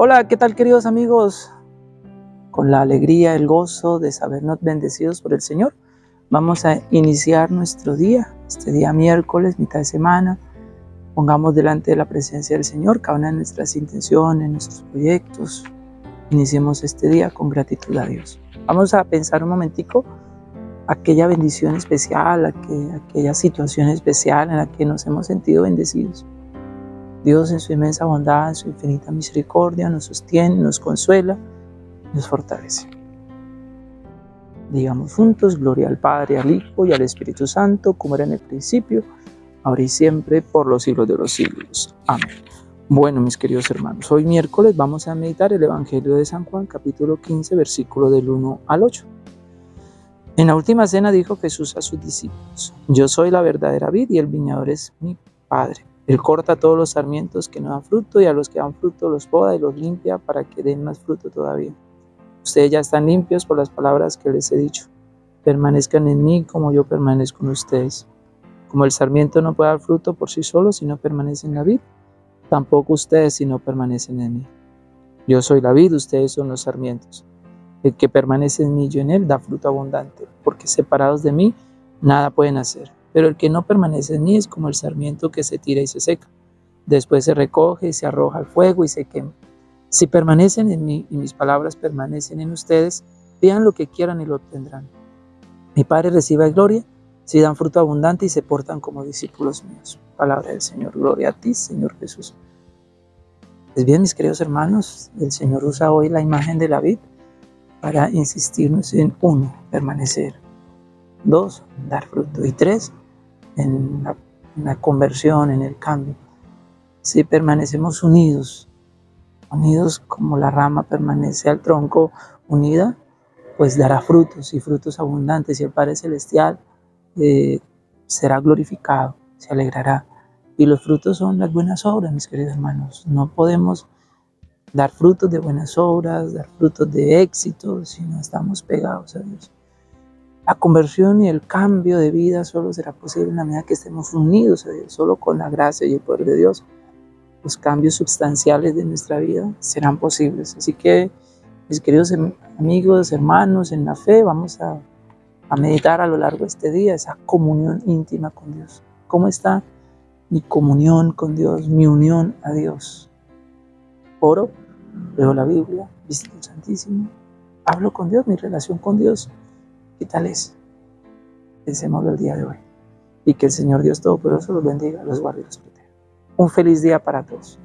Hola, ¿qué tal queridos amigos? Con la alegría, el gozo de sabernos bendecidos por el Señor, vamos a iniciar nuestro día, este día miércoles, mitad de semana. Pongamos delante de la presencia del Señor cada una de nuestras intenciones, nuestros proyectos. Iniciemos este día con gratitud a Dios. Vamos a pensar un momentico aquella bendición especial, aquella situación especial en la que nos hemos sentido bendecidos. Dios en su inmensa bondad, en su infinita misericordia, nos sostiene, nos consuela, nos fortalece. Digamos juntos, gloria al Padre, al Hijo y al Espíritu Santo, como era en el principio, ahora y siempre, por los siglos de los siglos. Amén. Bueno, mis queridos hermanos, hoy miércoles vamos a meditar el Evangelio de San Juan, capítulo 15, versículo del 1 al 8. En la última cena dijo Jesús a sus discípulos, yo soy la verdadera vid y el viñador es mi Padre. Él corta todos los sarmientos que no dan fruto y a los que dan fruto los poda y los limpia para que den más fruto todavía. Ustedes ya están limpios por las palabras que les he dicho. Permanezcan en mí como yo permanezco en ustedes. Como el sarmiento no puede dar fruto por sí solo si no permanece en la vid, tampoco ustedes si no permanecen en mí. Yo soy la vid, ustedes son los sarmientos. El que permanece en mí y yo en él da fruto abundante, porque separados de mí nada pueden hacer. Pero el que no permanece en mí es como el sarmiento que se tira y se seca. Después se recoge y se arroja al fuego y se quema. Si permanecen en mí y mis palabras permanecen en ustedes, vean lo que quieran y lo obtendrán. Mi Padre recibe gloria si dan fruto abundante y se portan como discípulos míos. Palabra del Señor. Gloria a ti, Señor Jesús. Pues bien, mis queridos hermanos, el Señor usa hoy la imagen de la vid para insistirnos en uno, permanecer. Dos, dar fruto. Y tres, en la, conversión, en el cambio. Si permanecemos unidos, unidos como la rama permanece al tronco unida, pues dará frutos y frutos abundantes y el Padre Celestial eh, será glorificado, se alegrará. Y los frutos son las buenas obras, mis queridos hermanos. No podemos dar frutos de buenas obras, dar frutos de éxito, si no estamos pegados a Dios. La conversión y el cambio de vida solo será posible en la medida que estemos unidos a Dios, solo con la gracia y el poder de Dios. Los cambios sustanciales de nuestra vida serán posibles. Así que, mis queridos amigos, hermanos, en la fe, vamos a, a meditar a lo largo de este día esa comunión íntima con Dios. ¿Cómo está mi comunión con Dios, mi unión a Dios? Oro, leo la Biblia, visito el Santísimo, hablo con Dios, mi relación con Dios ¿Qué tal es? Pensémoslo el día de hoy. Y que el Señor Dios Todopoderoso los bendiga, los guarde y los proteja. Un feliz día para todos.